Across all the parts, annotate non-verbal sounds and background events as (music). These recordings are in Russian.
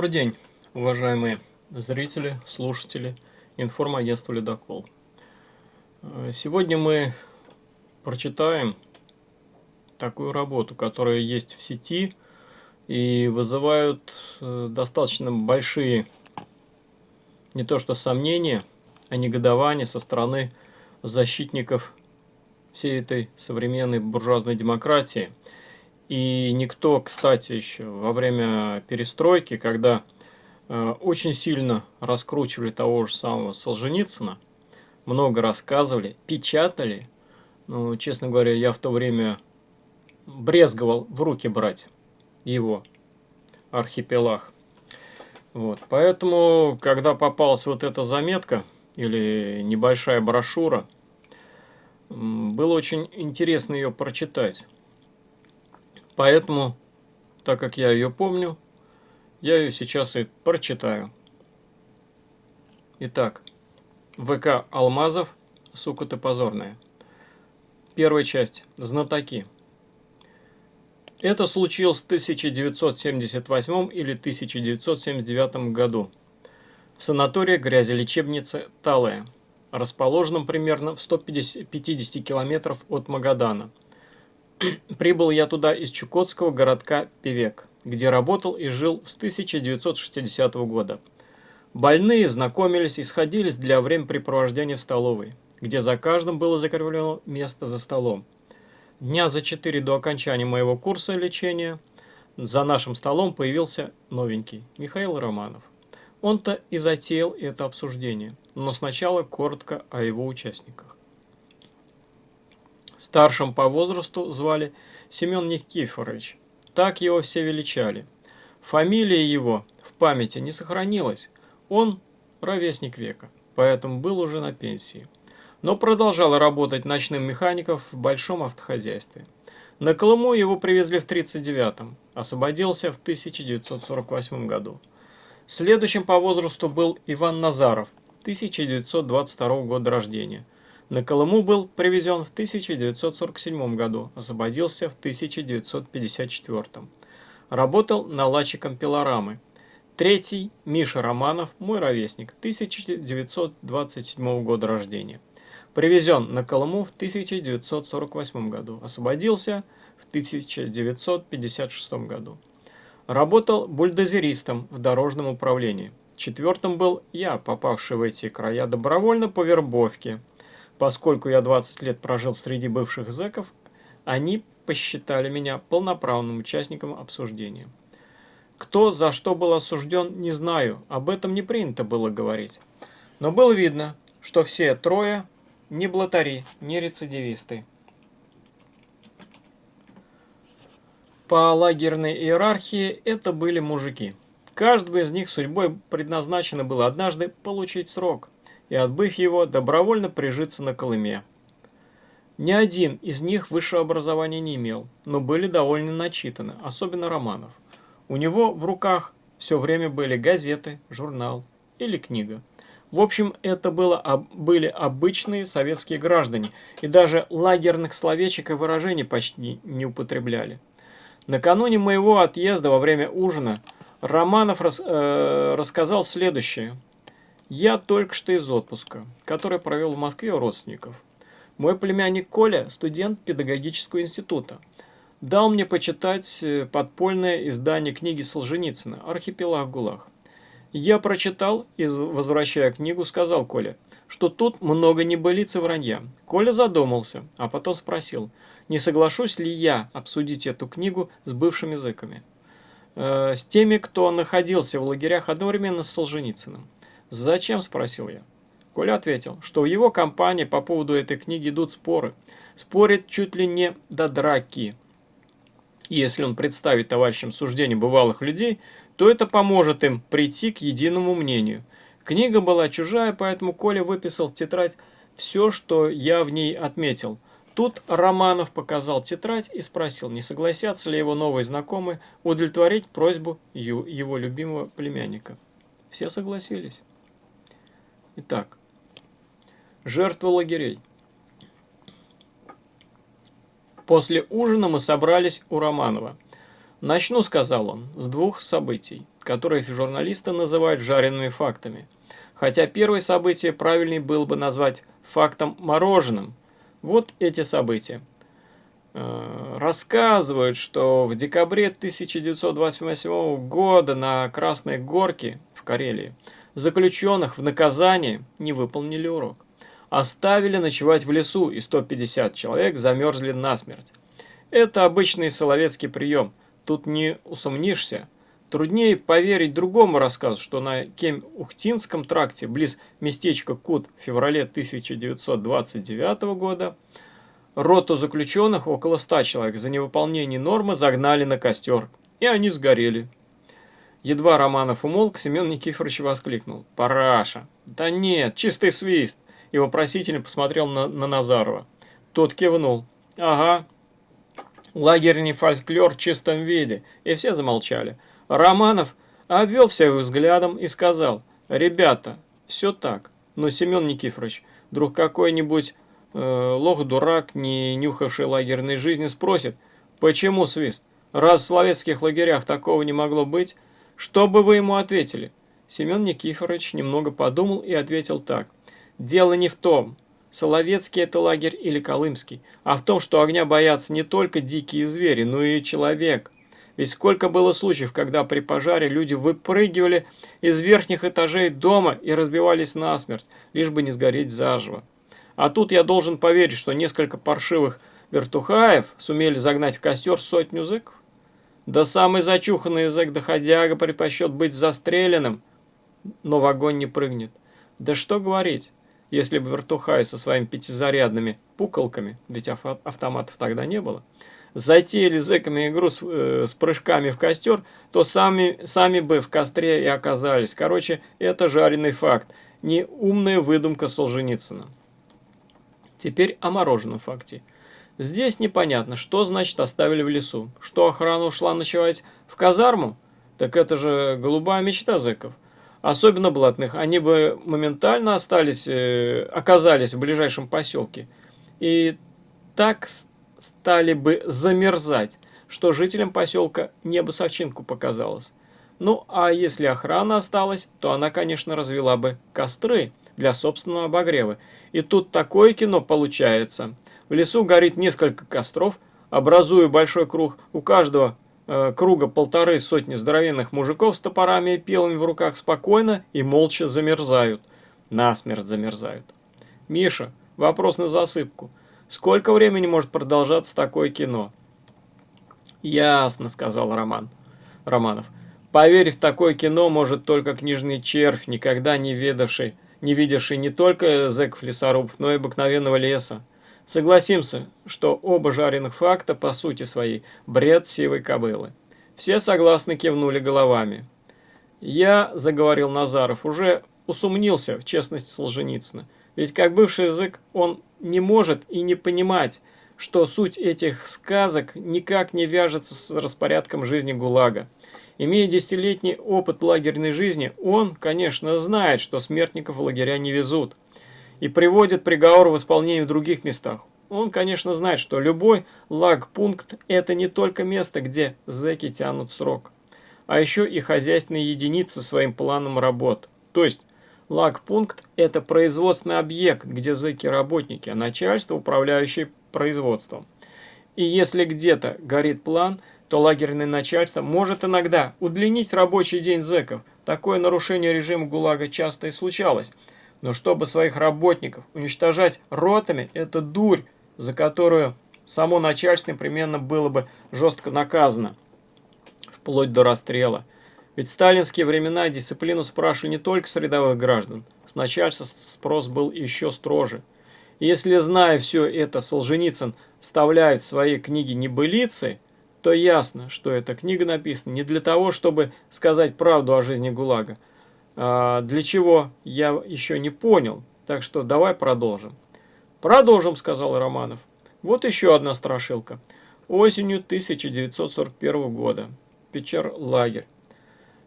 Добрый день, уважаемые зрители, слушатели информагентства «Ледокол». Сегодня мы прочитаем такую работу, которая есть в сети и вызывают э, достаточно большие не то что сомнения, а негодование со стороны защитников всей этой современной буржуазной демократии. И никто, кстати, еще во время перестройки, когда э, очень сильно раскручивали того же самого Солженицына, много рассказывали, печатали. Ну, честно говоря, я в то время брезговал в руки брать его архипелаг. Вот, поэтому, когда попалась вот эта заметка или небольшая брошюра, было очень интересно ее прочитать. Поэтому, так как я ее помню, я ее сейчас и прочитаю. Итак, ВК Алмазов, сука ты позорная. Первая часть. Знатоки. Это случилось в 1978 или 1979 году в санатории грязелечебницы Талая, расположенном примерно в 150 километров от Магадана. Прибыл я туда из чукотского городка Певек, где работал и жил с 1960 года. Больные знакомились и сходились для времяпрепровождения в столовой, где за каждым было закреплено место за столом. Дня за четыре до окончания моего курса лечения за нашим столом появился новенький Михаил Романов. Он-то и затеял это обсуждение, но сначала коротко о его участниках. Старшим по возрасту звали Семен Никифорович. Так его все величали. Фамилия его в памяти не сохранилась. Он ровесник века, поэтому был уже на пенсии но продолжал работать ночным механиком в большом автохозяйстве. На Колыму его привезли в 1939-м, освободился в 1948 году. Следующим по возрасту был Иван Назаров, 1922 года рождения. На Колыму был привезен в 1947 году, освободился в 1954. Работал наладчиком пилорамы. Третий – Миша Романов, мой ровесник, 1927 года рождения. Привезен на Колыму в 1948 году, освободился в 1956 году. Работал бульдозеристом в дорожном управлении. Четвертым был я, попавший в эти края добровольно по вербовке. Поскольку я 20 лет прожил среди бывших зэков, они посчитали меня полноправным участником обсуждения. Кто за что был осужден, не знаю, об этом не принято было говорить. Но было видно, что все трое не блатари, не рецидивисты. По лагерной иерархии это были мужики. Каждому из них судьбой предназначено было однажды получить срок и, отбыв его, добровольно прижиться на Колыме. Ни один из них высшего образования не имел, но были довольно начитаны, особенно Романов. У него в руках все время были газеты, журнал или книга. В общем, это было, были обычные советские граждане, и даже лагерных словечек и выражений почти не употребляли. Накануне моего отъезда во время ужина Романов рас, э, рассказал следующее. «Я только что из отпуска, который провел в Москве у родственников. Мой племянник Коля – студент педагогического института. Дал мне почитать э, подпольное издание книги Солженицына «Архипелаг ГУЛАГ». Я прочитал и, возвращая книгу, сказал Коле, что тут много небылиц и вранья. Коля задумался, а потом спросил, не соглашусь ли я обсудить эту книгу с бывшими языками. Э, с теми, кто находился в лагерях одновременно с Солженицыным. «Зачем?» – спросил я. Коля ответил, что в его компании по поводу этой книги идут споры. Спорят чуть ли не до драки. Если он представит товарищам суждение бывалых людей, то это поможет им прийти к единому мнению. Книга была чужая, поэтому Коля выписал в тетрадь все, что я в ней отметил. Тут Романов показал тетрадь и спросил, не согласятся ли его новые знакомые удовлетворить просьбу его любимого племянника. Все согласились. Итак, жертвы лагерей. После ужина мы собрались у Романова. «Начну», — сказал он, — «с двух событий. которые журналисты называют жареными фактами. Хотя первое событие правильнее было бы назвать фактом мороженым. Вот эти события. Э, рассказывают, что в декабре 1928 года на Красной Горке в Карелии заключенных в наказание не выполнили урок. Оставили ночевать в лесу, и 150 человек замерзли насмерть. Это обычный соловецкий прием, тут не усомнишься. Труднее поверить другому рассказу, что на Кем-Ухтинском тракте, близ местечка Кут в феврале 1929 года, Роту заключенных, около ста человек, за невыполнение нормы загнали на костер, и они сгорели. Едва Романов умолк, Семен Никифорович воскликнул. «Параша!» «Да нет, чистый свист!» И вопросительно посмотрел на, на Назарова. Тот кивнул. «Ага, лагерный фольклор в чистом виде». И все замолчали. Романов обвел всех взглядом и сказал. «Ребята, все так, но Семен Никифорович, вдруг какой-нибудь э, лох-дурак, не нюхавший лагерной жизни, спросит, почему свист? Раз в словецких лагерях такого не могло быть, что бы вы ему ответили? Семен Никифорович немного подумал и ответил так. Дело не в том, Соловецкий это лагерь или Колымский, а в том, что огня боятся не только дикие звери, но и человек. Ведь сколько было случаев, когда при пожаре люди выпрыгивали из верхних этажей дома и разбивались насмерть, лишь бы не сгореть заживо. А тут я должен поверить, что несколько паршивых вертухаев сумели загнать в костер сотню зэков. Да самый зачуханный зэк доходяга предпочет быть застреленным, но в огонь не прыгнет. Да что говорить, если бы вертухай со своими пятизарядными пуколками, ведь автоматов тогда не было, затеяли зэками игру с, э, с прыжками в костер, то сами, сами бы в костре и оказались. Короче, это жареный факт, не умная выдумка Солженицына. Теперь о мороженом факте. Здесь непонятно, что значит оставили в лесу. Что охрана ушла ночевать в казарму? Так это же голубая мечта зэков. Особенно блатных. Они бы моментально остались, э, оказались в ближайшем поселке. И так стали бы замерзать, что жителям поселка небо совчинку показалось. Ну, а если охрана осталась, то она, конечно, развела бы костры для собственного обогрева. И тут такое кино получается. В лесу горит несколько костров, образуя большой круг. У каждого э, круга полторы сотни здоровенных мужиков с топорами и пилами в руках спокойно и молча замерзают. Насмерть замерзают. Миша, вопрос на засыпку. Сколько времени может продолжаться такое кино? Ясно, сказал Роман. Романов. Поверь, в такое кино может только книжный червь, никогда не ведавший не видевший не только зэков-лесорубов, но и обыкновенного леса. Согласимся, что оба жареных факта по сути своей бред сивой кобылы. Все согласно кивнули головами. «Я, — заговорил Назаров, — уже усомнился в честности Солженицына. Ведь как бывший язык он не может и не понимать, что суть этих сказок никак не вяжется с распорядком жизни ГУЛАГа. Имея десятилетний опыт лагерной жизни, он, конечно, знает, что смертников в лагеря не везут и приводит приговор в исполнение в других местах. Он, конечно, знает, что любой лагпункт – это не только место, где зэки тянут срок, а еще и хозяйственные единицы своим планом работ. То есть, лагпункт – это производственный объект, где зэки – работники, а начальство – управляющее производством. И если где-то горит план – то лагерное начальство может иногда удлинить рабочий день зэков. Такое нарушение режима ГУЛАГа часто и случалось. Но чтобы своих работников уничтожать ротами, это дурь, за которую само начальство непременно было бы жестко наказано, вплоть до расстрела. Ведь в сталинские времена дисциплину спрашивали не только с рядовых граждан, с начальства спрос был еще строже. И если, зная все это, Солженицын вставляет в свои книги небылицы – то ясно, что эта книга написана не для того, чтобы сказать правду о жизни ГУЛАГа. А для чего, я еще не понял, так что давай продолжим. Продолжим, сказал Романов. Вот еще одна страшилка. Осенью 1941 года. Печер-лагерь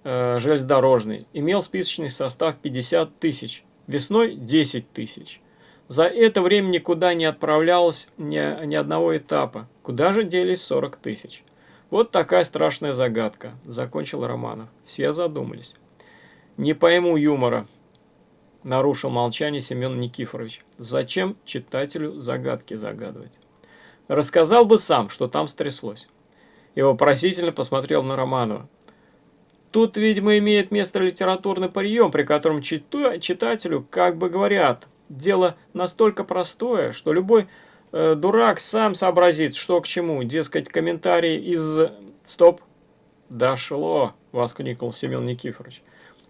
э, железнодорожный имел списочный состав 50 тысяч, весной 10 тысяч. За это время никуда не отправлялось ни, ни одного этапа. Куда же делись 40 тысяч? Вот такая страшная загадка, закончил Романов. Все задумались. Не пойму юмора, нарушил молчание Семен Никифорович. Зачем читателю загадки загадывать? Рассказал бы сам, что там стряслось. И вопросительно посмотрел на Романова. Тут, видимо, имеет место литературный прием, при котором читателю как бы говорят, дело настолько простое, что любой э, дурак сам сообразит, что к чему. Дескать, комментарий из... Стоп! Дошло! Воскликнул Семен Никифорович.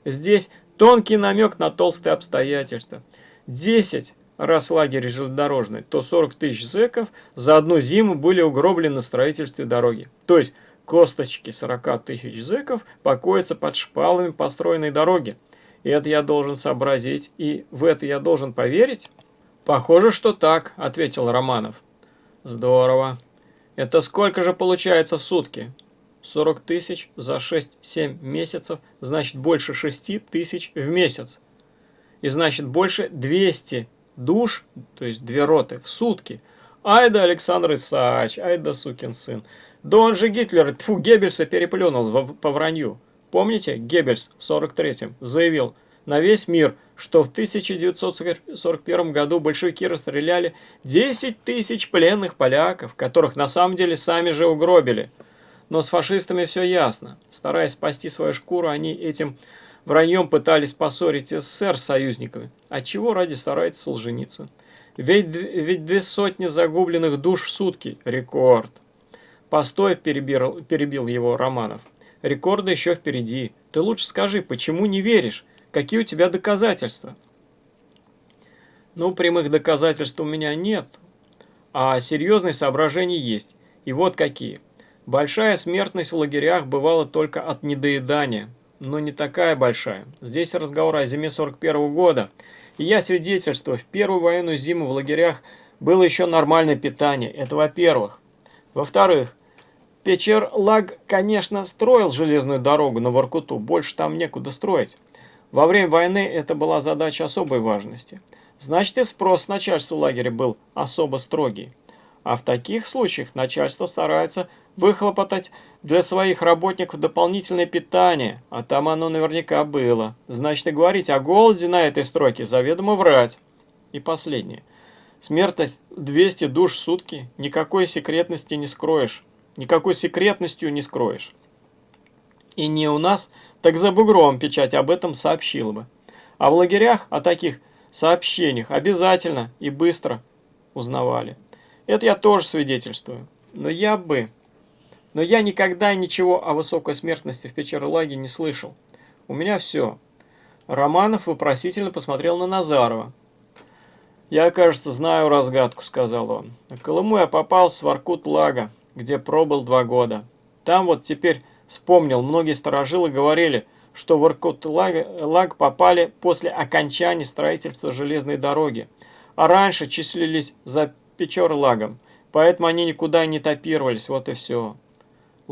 Здесь тонкий намек на толстые обстоятельства. Десять раз лагерь железнодорожный, то 40 тысяч зэков за одну зиму были угроблены на строительстве дороги. То есть Косточки 40 тысяч зэков покоятся под шпалами построенной дороги. И это я должен сообразить, и в это я должен поверить? Похоже, что так, ответил Романов. Здорово. Это сколько же получается в сутки? 40 тысяч за 6-7 месяцев, значит больше 6 тысяч в месяц. И значит больше 200 душ, то есть две роты в сутки. Ай да Александр Исаач, ай да сукин сын. Да он же Гитлер, тьфу, Геббельса переплюнул по вранью. Помните, Геббельс в 43-м заявил на весь мир, что в 1941 году большевики расстреляли 10 тысяч пленных поляков, которых на самом деле сами же угробили. Но с фашистами все ясно. Стараясь спасти свою шкуру, они этим враньем пытались поссорить СССР с союзниками. Отчего ради старается Солженицын? Ведь, ведь две сотни загубленных душ в сутки – рекорд. «Постой», – перебил, перебил его Романов. «Рекорды еще впереди. Ты лучше скажи, почему не веришь? Какие у тебя доказательства?» «Ну, прямых доказательств у меня нет, а серьезные соображения есть. И вот какие. Большая смертность в лагерях бывала только от недоедания, но не такая большая. Здесь разговор о зиме 41 -го года. И я свидетельствую, в первую военную зиму в лагерях было еще нормальное питание. Это во-первых. Во-вторых, Печер-Лаг, конечно, строил железную дорогу на Воркуту, больше там некуда строить. Во время войны это была задача особой важности. Значит, и спрос с начальства лагеря был особо строгий. А в таких случаях начальство старается выхлопотать для своих работников дополнительное питание, а там оно наверняка было. Значит, и говорить о голоде на этой стройке заведомо врать. И последнее. Смертность 200 душ в сутки, никакой секретности не скроешь никакой секретностью не скроешь. И не у нас, так за бугром печать об этом сообщила бы. А в лагерях о таких сообщениях обязательно и быстро узнавали. Это я тоже свидетельствую. Но я бы... Но я никогда ничего о высокой смертности в Печерлаге не слышал. У меня все. Романов вопросительно посмотрел на Назарова. «Я, кажется, знаю разгадку», — сказал он. «На Колыму я попал с Воркут-Лага где пробыл два года. Там вот теперь вспомнил, многие сторожилы говорили, что в Иркут-Лаг попали после окончания строительства железной дороги, а раньше числились за Печор-Лагом, поэтому они никуда не топировались, вот и все.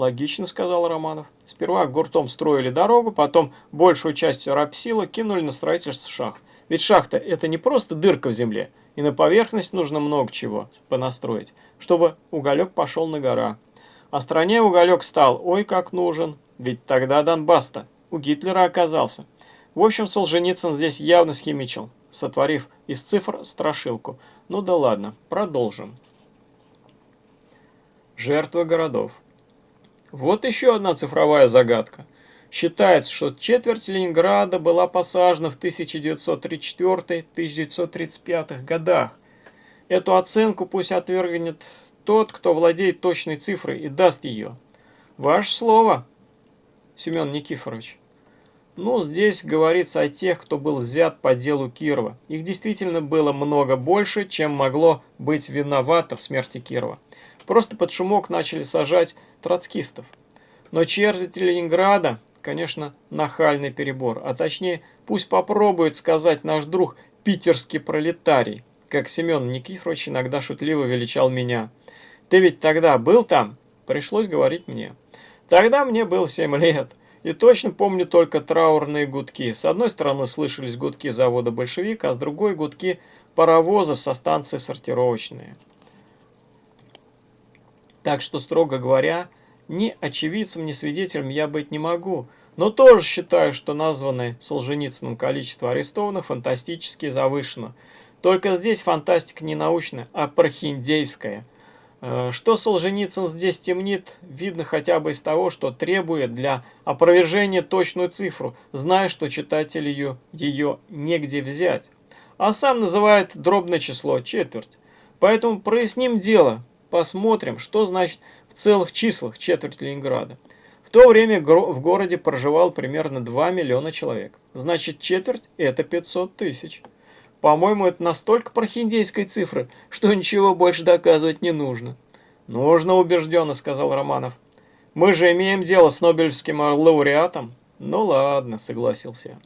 Логично, сказал Романов. Сперва гуртом строили дорогу, потом большую часть рабсила кинули на строительство шахт. Ведь шахта это не просто дырка в земле, и на поверхность нужно много чего понастроить, чтобы уголек пошел на гора. А стране уголек стал, ой, как нужен, ведь тогда Донбасс-то у Гитлера оказался. В общем, Солженицын здесь явно схимичил, сотворив из цифр страшилку. Ну да ладно, продолжим. Жертвы городов. Вот еще одна цифровая загадка. Считается, что четверть Ленинграда была посажена в 1934-1935 годах. Эту оценку пусть отвергнет тот, кто владеет точной цифрой и даст ее. Ваше слово, Семен Никифорович. Ну, здесь говорится о тех, кто был взят по делу Кирова. Их действительно было много больше, чем могло быть виновато в смерти Кирова. Просто под шумок начали сажать троцкистов. Но четверть Ленинграда конечно, нахальный перебор, а точнее, пусть попробует сказать наш друг питерский пролетарий, как Семен Никифорович иногда шутливо величал меня. Ты ведь тогда был там? Пришлось говорить мне. Тогда мне было семь лет. И точно помню только траурные гудки. С одной стороны слышались гудки завода «Большевик», а с другой гудки паровозов со станции сортировочные. Так что, строго говоря, Ни очевидцем, ни свидетелем я быть не могу, но тоже считаю, что названное Солженицыным количество арестованных фантастически завышено. Только здесь фантастика не научная, а прохиндейская. Э, что Солженицын здесь темнит, видно хотя бы из того, что требует для опровержения точную цифру, зная, что читатель ее, ее негде взять. А сам называет дробное число, четверть. Поэтому проясним дело, посмотрим, что значит в целых числах четверть Ленинграда. В то время в городе проживал примерно 2 миллиона человек. Значит, четверть – это 500 тысяч. По-моему, это настолько прохиндейской цифры, что ничего больше доказывать не нужно. Нужно убежденно, сказал Романов. Мы же имеем дело с Нобелевским лауреатом. Ну ладно, согласился я.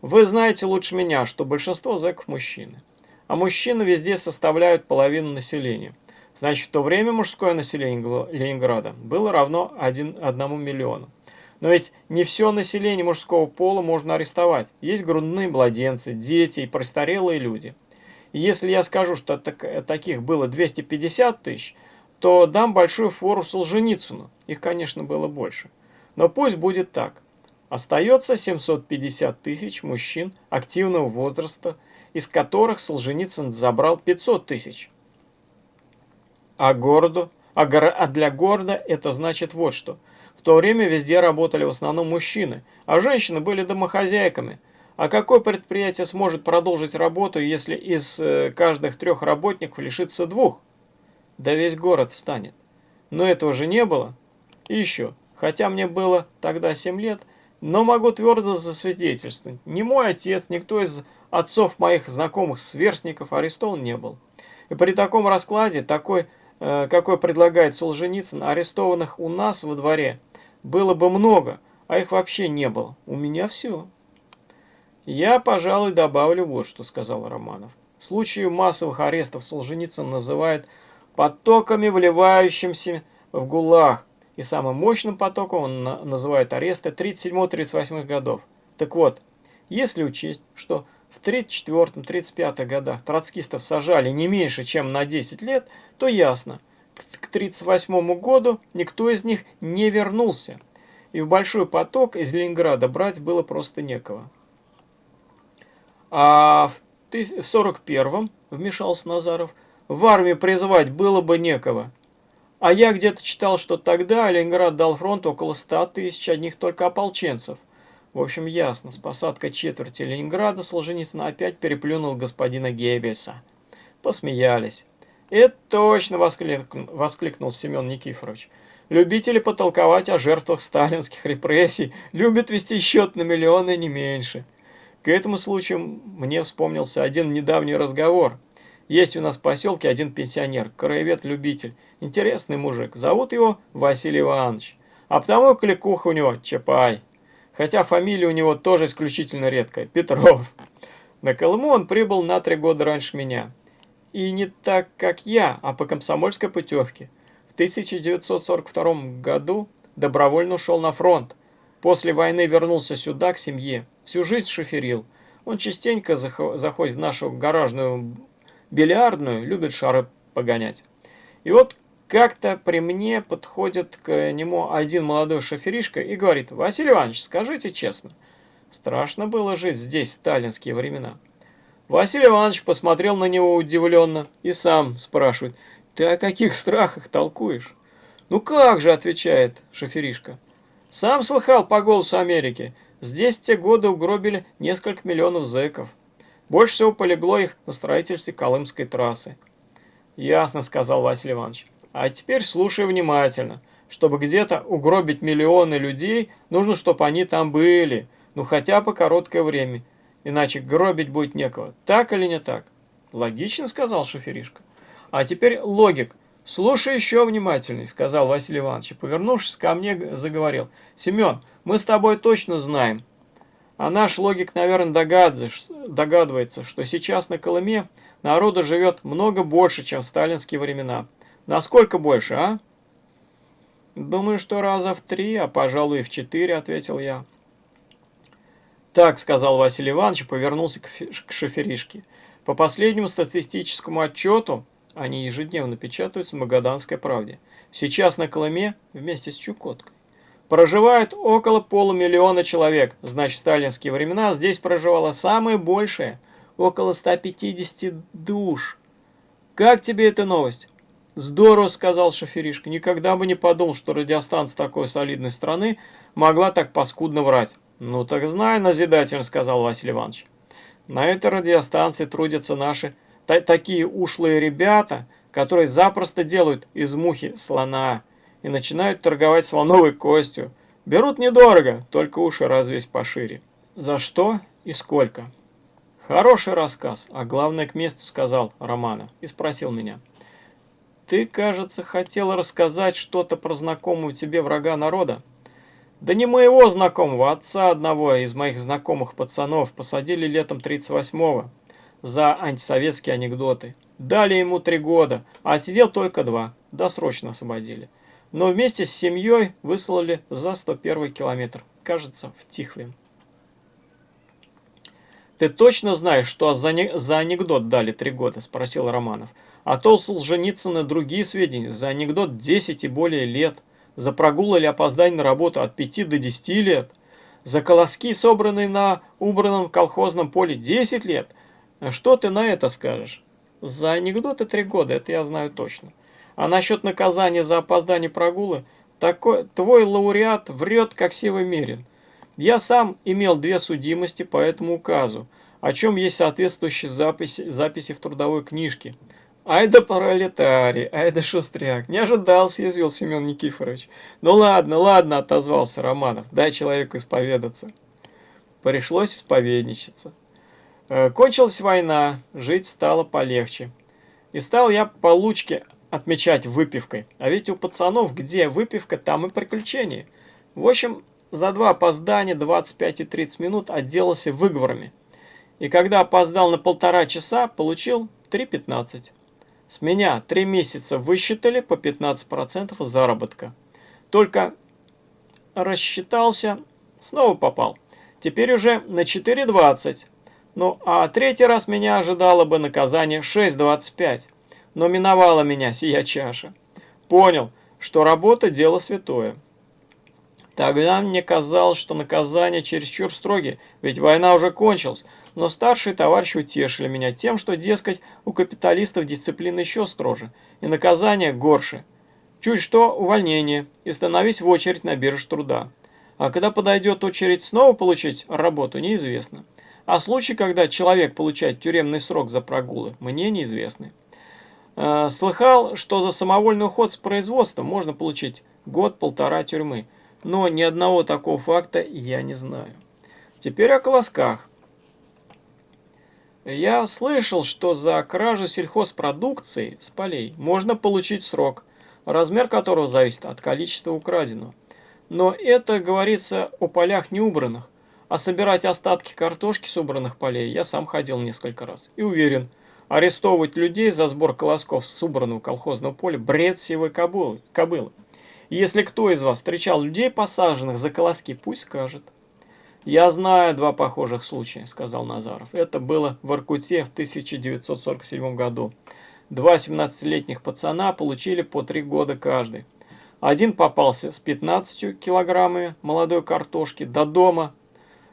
Вы знаете лучше меня, что большинство зэков мужчины. А мужчины везде составляют половину населения. Значит, в то время мужское население Ленинграда было равно 1, 1 миллиону. Но ведь не все население мужского пола можно арестовать. Есть грудные младенцы, дети и престарелые люди. И если я скажу, что так, таких было 250 тысяч, то дам большую фору Солженицыну. Их, конечно, было больше. Но пусть будет так. Остается 750 тысяч мужчин активного возраста, из которых Солженицын забрал 500 тысяч. А, городу, а, а для города это значит вот что – в то время везде работали в основном мужчины, а женщины были домохозяйками. А какое предприятие сможет продолжить работу, если из э, каждых трех работников лишится двух? Да весь город встанет. Но этого же не было. И еще, хотя мне было тогда 7 лет, но могу твердо засвидетельствовать, ни мой отец, никто из отцов моих знакомых сверстников арестован не был. И при таком раскладе, такой, какой предлагает Солженицын, арестованных у нас во дворе – было бы много, а их вообще не было. У меня все. Я, пожалуй, добавлю вот что, сказал Романов. Случаи массовых арестов Солженицын называет потоками, вливающимся в ГУЛАГ. И самым мощным потоком он называет аресты 37-38 годов. Так вот, если учесть, что в 34-35 годах троцкистов сажали не меньше, чем на 10 лет, то ясно – к 1938 году никто из них не вернулся, и в большой поток из Ленинграда брать было просто некого. А в 1941-м, вмешался Назаров, в армию призывать было бы некого. А я где-то читал, что тогда Ленинград дал фронту около 100 тысяч одних только ополченцев. В общем, ясно, с посадкой четверти Ленинграда Солженицын опять переплюнул господина Геббельса. Посмеялись. «Это точно!» – воскликнул, воскликнул Семен Никифорович. «Любители потолковать о жертвах сталинских репрессий любят вести счет на миллионы не меньше». К этому случаю мне вспомнился один недавний разговор. Есть у нас в поселке один пенсионер, краевед-любитель, интересный мужик. Зовут его Василий Иванович. А потому кликуха у него Чапай. Хотя фамилия у него тоже исключительно редкая – Петров. На Колыму он прибыл на три года раньше меня. И не так, как я, а по комсомольской путевке. В 1942 году добровольно ушел на фронт. После войны вернулся сюда, к семье. Всю жизнь шоферил. Он частенько заходит в нашу гаражную бильярдную, любит шары погонять. И вот как-то при мне подходит к нему один молодой шоферишка и говорит, «Василий Иванович, скажите честно, страшно было жить здесь в сталинские времена?» Василий Иванович посмотрел на него удивленно и сам спрашивает, «Ты о каких страхах толкуешь?» «Ну как же», — отвечает шоферишка. «Сам слыхал по голосу Америки. Здесь те годы угробили несколько миллионов зэков. Больше всего полегло их на строительстве Колымской трассы». «Ясно», — сказал Василий Иванович. «А теперь слушай внимательно. Чтобы где-то угробить миллионы людей, нужно, чтобы они там были, ну хотя бы короткое время. Иначе гробить будет некого. Так или не так? Логично, сказал шоферишка. А теперь логик. Слушай еще внимательней, сказал Василий Иванович. Повернувшись ко мне, заговорил. Семен, мы с тобой точно знаем. А наш логик, наверное, догадывается, что сейчас на Колыме народу живет много больше, чем в сталинские времена. Насколько больше, а? Думаю, что раза в три, а пожалуй и в четыре, ответил я. «Так», — сказал Василий Иванович повернулся к шоферишке. «По последнему статистическому отчету, Они ежедневно печатаются в Магаданской правде. Сейчас на Колыме вместе с Чукоткой. Проживает около полумиллиона человек. Значит, в сталинские времена здесь проживало самое большее, около 150 душ. Как тебе эта новость? Здорово, сказал шоферишка. Никогда бы не подумал, что радиостанция такой солидной страны могла так паскудно врать. Ну так знай, назидательно, сказал Василий Иванович. На этой радиостанции трудятся наши та такие ушлые ребята, которые запросто делают из мухи слона и начинают торговать слоновой костью. Берут недорого, только уши развесь пошире. За что и сколько? Хороший рассказ, а главное к месту сказал Романов и спросил меня. Ты, кажется, хотел рассказать что-то про знакомого тебе врага народа? Да не моего знакомого, отца одного из моих знакомых пацанов посадили летом 38-го за антисоветские анекдоты. Дали ему три года, а отсидел только два, досрочно освободили. Но вместе с семьей выслали за 101 километр, кажется, в Тихвин. «Ты точно знаешь, что за анекдот дали три года?» – спросил Романов. «А то у Солженицына другие сведения. За анекдот 10 и более лет. За прогул или опоздание на работу от 5 до 10 лет. За колоски, собранные на убранном колхозном поле 10 лет. Что ты на это скажешь? За анекдоты три года, это я знаю точно. А насчет наказания за опоздание прогулы, такой, твой лауреат врет, как сивый мерин. Я сам имел две судимости по этому указу, о чем есть соответствующие записи, записи в трудовой книжке. Ай да пролетарий, ай да шустряк, не ожидал, съязвил Семен Никифорович. Ну ладно, ладно, отозвался Романов, дай человеку исповедаться. Пришлось исповедничаться. Э, кончилась война, жить стало полегче. И стал я получки отмечать выпивкой. А ведь у пацанов где выпивка, там и приключения. В общем, за два опоздания 25 и 30 минут отделался выговорами. И когда опоздал на полтора часа, получил 3,15. С меня три месяца высчитали по 15% заработка. Только рассчитался, снова попал. Теперь уже на 4,20. Ну, а третий раз меня ожидало бы наказание 6.25. Но миновала меня сия чаша. Понял, что работа – дело святое. Тогда мне казалось, что наказание чересчур строги, ведь война уже кончилась. Но старшие товарищи утешили меня тем, что, дескать, у капиталистов дисциплина еще строже, и наказание горше. Чуть что увольнение, и становись в очередь на бирже труда. А когда подойдет очередь снова получить работу, неизвестно. А случаи, когда человек получает тюремный срок за прогулы, мне неизвестны. Э, слыхал, что за самовольный уход с производства можно получить год-полтора тюрьмы, но ни одного такого факта я не знаю. Теперь о колосках. Я слышал, что за кражу сельхозпродукции с полей можно получить срок, размер которого зависит от количества украденного. Но это говорится о полях неубранных. А собирать остатки картошки с убранных полей я сам ходил несколько раз. И уверен, арестовывать людей за сбор колосков с убранного колхозного поля – бред сивой кобылы. Если кто из вас встречал людей, посаженных за колоски, пусть скажет. «Я знаю два похожих случая», – сказал Назаров. «Это было в Иркуте в 1947 году. Два 17-летних пацана получили по три года каждый. Один попался с 15 килограммами молодой картошки до дома,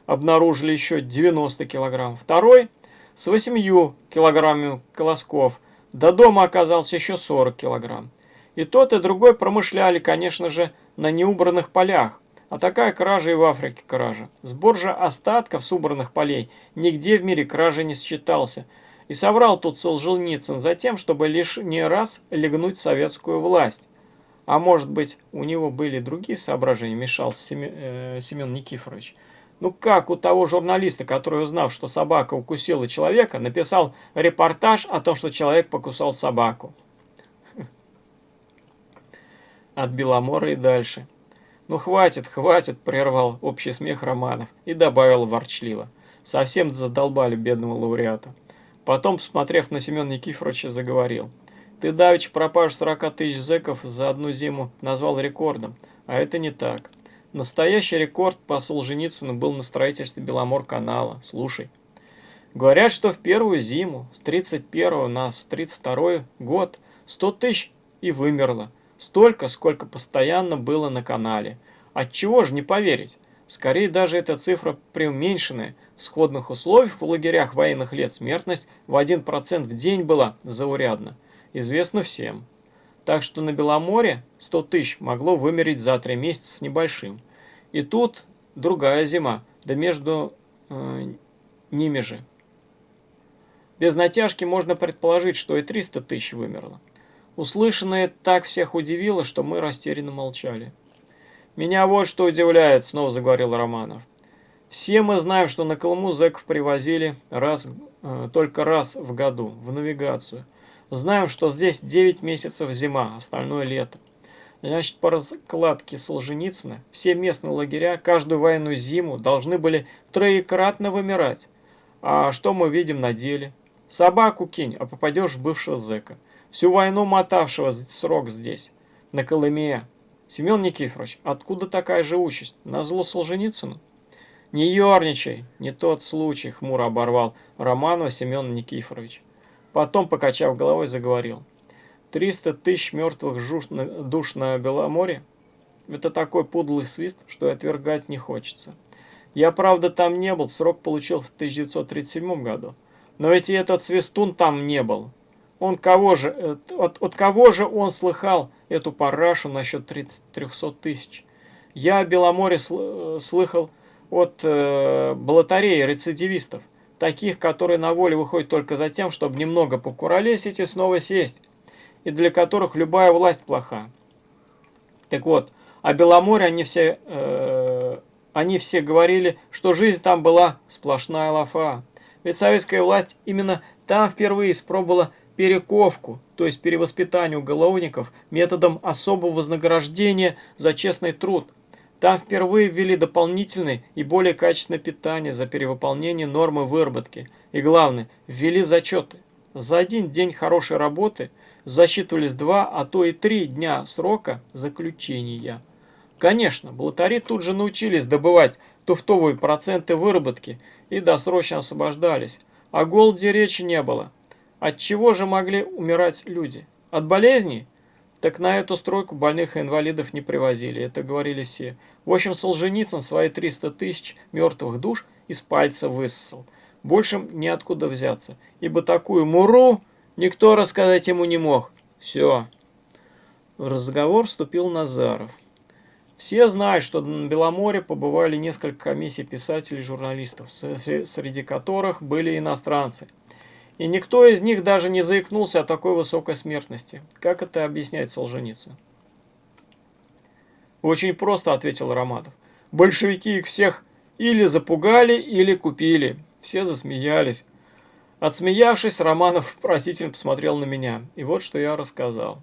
обнаружили еще 90 килограмм. Второй с 8 килограммами колосков. До дома оказался еще 40 килограмм. И тот, и другой промышляли, конечно же, на неубранных полях. А такая кража и в Африке кража. Сбор же остатков с убранных полей нигде в мире кражи не считался. И соврал тут Солженицын за тем, чтобы лишь не раз легнуть советскую власть. А может быть, у него были другие соображения, мешался Семен, э, Семен Никифорович. Ну как у того журналиста, который, узнав, что собака укусила человека, написал репортаж о том, что человек покусал собаку. От Беломора и дальше. «Ну хватит, хватит!» – прервал общий смех Романов и добавил ворчливо. Совсем задолбали бедного лауреата. Потом, посмотрев на Семена Никифоровича, заговорил. «Ты давеча пропажу 40 тысяч зэков за одну зиму назвал рекордом, а это не так. Настоящий рекорд по Солженицыну был на строительстве Беломор-канала. Слушай. Говорят, что в первую зиму, с 31 на 32 год, 100 тысяч и вымерло. Столько, сколько постоянно было на канале. Отчего же не поверить? Скорее даже эта цифра преуменьшенная. В сходных условиях в лагерях военных лет смертность в 1% в день была заурядна. Известно всем. Так что на Беломоре 100 тысяч могло вымереть за 3 месяца с небольшим. И тут другая зима, да между э, ними же. Без натяжки можно предположить, что и 300 тысяч вымерло. Услышанное так всех удивило, что мы растерянно молчали. «Меня вот что удивляет», — снова заговорил Романов. «Все мы знаем, что на Колыму зэков привозили раз, э, только раз в году, в навигацию. Знаем, что здесь 9 месяцев зима, остальное лето. Значит, по раскладке Солженицына все местные лагеря каждую военную зиму должны были троекратно вымирать. А что мы видим на деле? Собаку кинь, а попадешь в бывшего зэка. Всю войну мотавшего срок здесь, на Колыме. Семен Никифорович, откуда такая же участь? На зло Солженицыну? Не ерничай, не тот случай, хмуро оборвал Романова Семен Никифорович. Потом, покачав головой, заговорил. Триста тысяч мертвых душ на Беломоре? Это такой подлый свист, что и отвергать не хочется. Я, правда, там не был, срок получил в 1937 году. Но ведь и этот свистун там не был. Он кого же, э, от, от кого же он слыхал эту парашу насчет 30, 300 тысяч? Я о Беломоре э, слыхал от э, балатареи рецидивистов, таких, которые на воле выходят только за тем, чтобы немного покуролесить и снова сесть, и для которых любая власть плоха. Так вот, о Беломоре они все, э, они все говорили, что жизнь там была сплошная лафа. Ведь советская власть именно там впервые испробовала перековку, то есть перевоспитание уголовников методом особого вознаграждения за честный труд. Там впервые ввели дополнительное и более качественное питание за перевыполнение нормы выработки. И главное, ввели зачеты. За один день хорошей работы засчитывались два, а то и три дня срока заключения. Конечно, блатари тут же научились добывать туфтовые проценты выработки и досрочно освобождались. О голоде речи не было. От чего же могли умирать люди? От болезней? Так на эту стройку больных и инвалидов не привозили, это говорили все. В общем, Солженицын свои 300 тысяч мертвых душ из пальца высосал. Больше неоткуда взяться, ибо такую муру никто рассказать ему не мог. Все. В разговор вступил Назаров. Все знают, что на Беломоре побывали несколько комиссий писателей и журналистов, среди которых были иностранцы – и никто из них даже не заикнулся о такой высокой смертности. Как это объяснять Солженицын? Очень просто, ответил Роматов. Большевики их всех или запугали, или купили. Все засмеялись. Отсмеявшись, Романов просительно посмотрел на меня. И вот что я рассказал.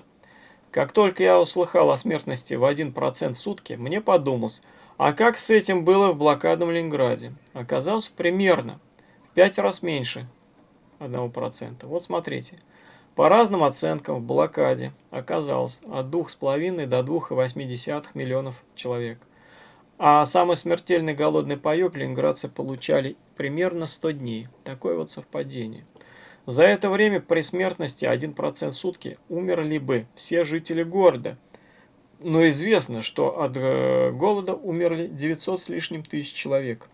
Как только я услыхал о смертности в 1% в сутки, мне подумалось, а как с этим было в блокадном Ленинграде? Оказалось, примерно в пять раз меньше, 1%. Вот смотрите. По разным оценкам в блокаде оказалось от 2,5 до 2,8 миллионов человек. А самый смертельный голодный паек ленинградцы получали примерно 100 дней. Такое вот совпадение. За это время при смертности 1% в сутки умерли бы все жители города. Но известно, что от э, голода умерли 900 с лишним тысяч человек.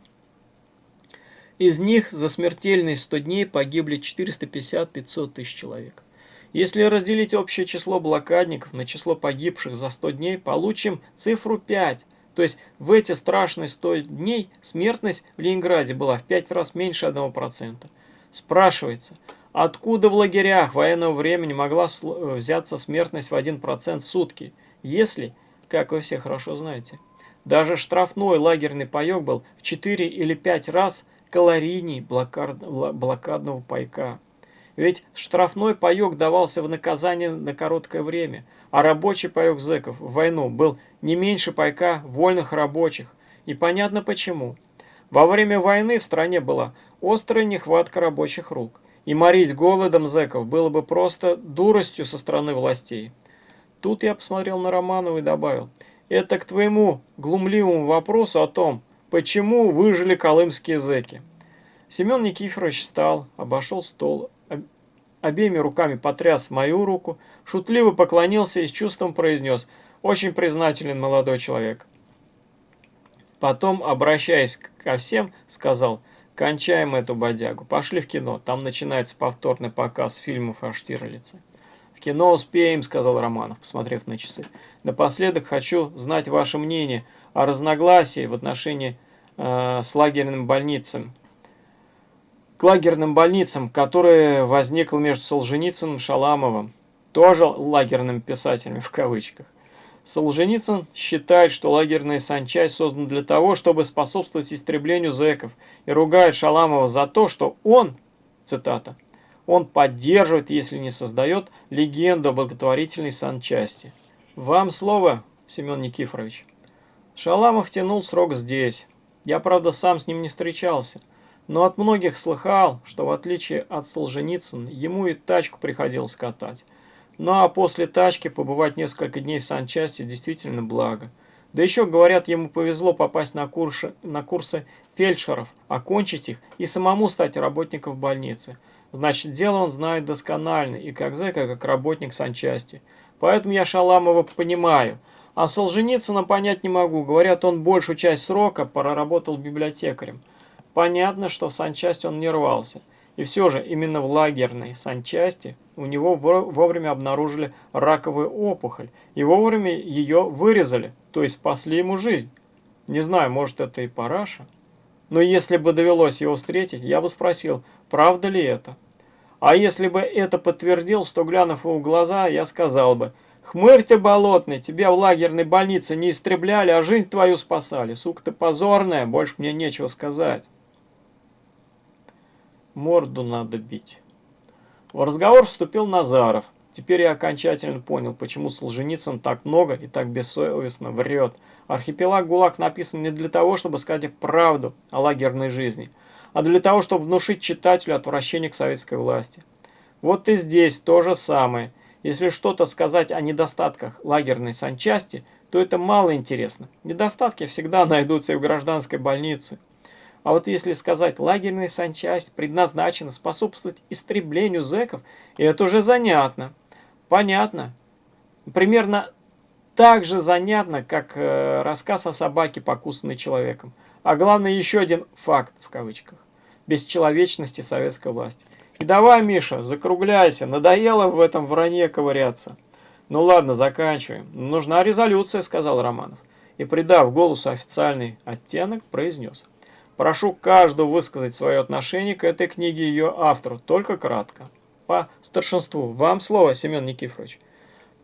Из них за смертельные 100 дней погибли 450-500 тысяч человек. Если разделить общее число блокадников на число погибших за 100 дней, получим цифру 5. То есть в эти страшные 100 дней смертность в Ленинграде была в 5 раз меньше 1%. Спрашивается, откуда в лагерях военного времени могла взяться смертность в 1% в сутки, если, как вы все хорошо знаете, даже штрафной лагерный паек был в 4 или 5 раз калорийней блокадного пайка. Ведь штрафной паек давался в наказание на короткое время, а рабочий паек зэков в войну был не меньше пайка вольных рабочих. И понятно почему. Во время войны в стране была острая нехватка рабочих рук, и морить голодом зэков было бы просто дуростью со стороны властей. Тут я посмотрел на Романова и добавил, это к твоему глумливому вопросу о том, Почему выжили колымские зэки? Семен Никифорович встал, обошел стол, обеими руками потряс мою руку, шутливо поклонился и с чувством произнес «Очень признателен молодой человек». Потом, обращаясь ко всем, сказал «Кончаем эту бодягу, пошли в кино, там начинается повторный показ фильмов о Штирлице». «В кино успеем», — сказал Романов, посмотрев на часы. «Напоследок хочу знать ваше мнение о разногласии в отношении э, с лагерным больницам к лагерным больницам, которое возникло между Солженицыным и Шаламовым, тоже лагерным писателями в кавычках. Солженицын считает, что лагерная санчасть создана для того, чтобы способствовать истреблению зэков, и ругает Шаламова за то, что он, цитата, он поддерживает, если не создает, легенду о благотворительной санчасти. Вам слово, Семен Никифорович. Шаламов тянул срок здесь. Я, правда, сам с ним не встречался но от многих слыхал, что в отличие от Солженицына, ему и тачку приходилось катать. Ну а после тачки побывать несколько дней в санчасти действительно благо. Да еще, говорят, ему повезло попасть на курсы, на курсы фельдшеров, окончить их и самому стать работником в больнице. Значит, дело он знает досконально, и как зэка, как работник санчасти. Поэтому я Шаламова понимаю. А Солженицына понять не могу. Говорят, он большую часть срока проработал библиотекарем. Понятно, что в санчасть он не рвался. И все же именно в лагерной санчасти у него вовремя обнаружили раковую опухоль и вовремя ее вырезали, то есть спасли ему жизнь. Не знаю, может это и параша. Но если бы довелось его встретить, я бы спросил, правда ли это? А если бы это подтвердил, что глянув в глаза, я сказал бы, «Хмырь ты болотный, тебя в лагерной больнице не истребляли, а жизнь твою спасали. Сука ты позорная, больше мне нечего сказать». Морду надо бить. В разговор вступил Назаров. Теперь я окончательно понял, почему Солженицын так много и так бессовестно врет. Архипелаг ГУЛАГ написан не для того, чтобы сказать правду о лагерной жизни, а для того, чтобы внушить читателю отвращение к советской власти. Вот и здесь то же самое. Если что-то сказать о недостатках лагерной санчасти, то это мало интересно. Недостатки всегда (laughs) найдутся и в гражданской больнице. А вот если сказать, лагерная санчасть предназначена способствовать истреблению зэков, это уже занятно. Понятно. Примерно так же занятно, как э, рассказ о собаке, покусанной человеком. А главное, еще один факт, в кавычках, бесчеловечности советской власти. И давай, Миша, закругляйся, надоело в этом вранье ковыряться. Ну ладно, заканчиваем. Нужна резолюция, сказал Романов. И придав голосу официальный оттенок, произнес. Прошу каждого высказать свое отношение к этой книге и ее автору, только кратко. По старшинству. Вам слово, Семен Никифорович.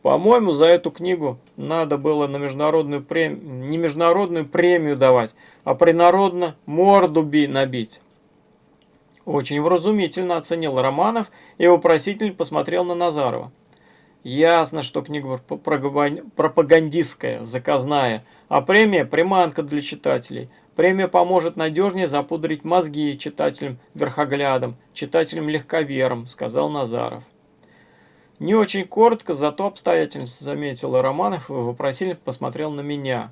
По-моему, за эту книгу надо было на международную премию, не международную премию давать, а принародно морду би набить. Очень вразумительно оценил Романов и вопросительно посмотрел на Назарова. Ясно, что книга пропагандистская, заказная, а премия – приманка для читателей. Премия поможет надежнее запудрить мозги читателям-верхоглядам, читателям-легковерам, сказал Назаров. Не очень коротко, зато обстоятельно заметил Романов и вопросительно посмотрел на меня.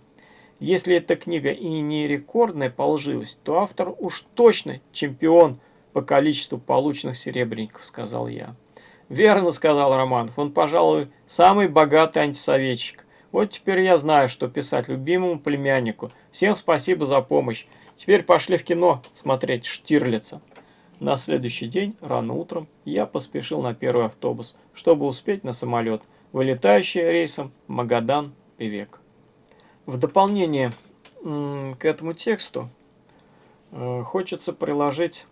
Если эта книга и не рекордная по лживости, то автор уж точно чемпион по количеству полученных серебряников, сказал я. Верно, сказал Романов, он, пожалуй, самый богатый антисоветчик. Вот теперь я знаю, что писать любимому племяннику. Всем спасибо за помощь. Теперь пошли в кино смотреть Штирлица. На следующий день, рано утром, я поспешил на первый автобус, чтобы успеть на самолет, вылетающий рейсом Магадан-Певек. В дополнение к этому тексту э, хочется приложить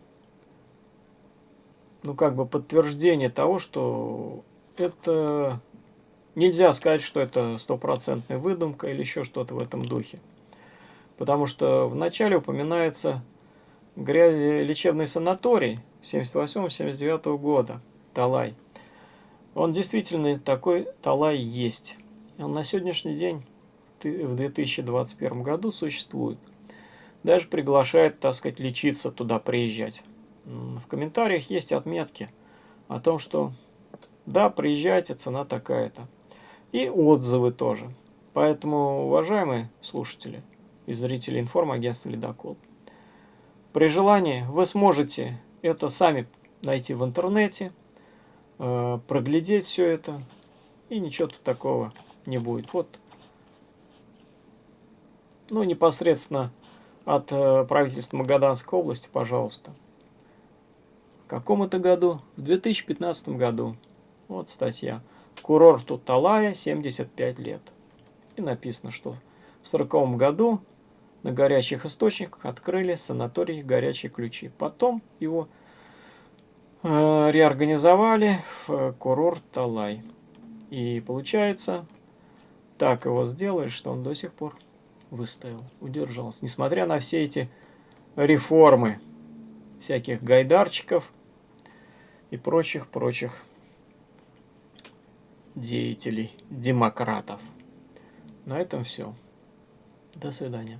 ну, как бы подтверждение того, что это Нельзя сказать, что это стопроцентная выдумка или еще что-то в этом духе. Потому что вначале упоминается грязи лечебный санаторий 78-79 года, Талай. Он действительно такой Талай есть. Он на сегодняшний день, в 2021 году, существует. Даже приглашает, так сказать, лечиться туда, приезжать. В комментариях есть отметки о том, что да, приезжайте, цена такая-то и отзывы тоже. Поэтому, уважаемые слушатели и зрители информагентства «Ледокол», При желании вы сможете это сами найти в интернете, э, проглядеть все это, и ничего тут такого не будет. Вот, ну, непосредственно от э, правительства Магаданской области, пожалуйста. В каком это году? В 2015 году. Вот статья. Курорту Талая 75 лет. И написано, что в 40 году на горячих источниках открыли санаторий «Горячие ключи». Потом его э, реорганизовали в курорт Талай. И получается, так его сделали, что он до сих пор выстоял, удержался. Несмотря на все эти реформы всяких гайдарчиков и прочих-прочих деятелей, демократов. На этом все. До свидания.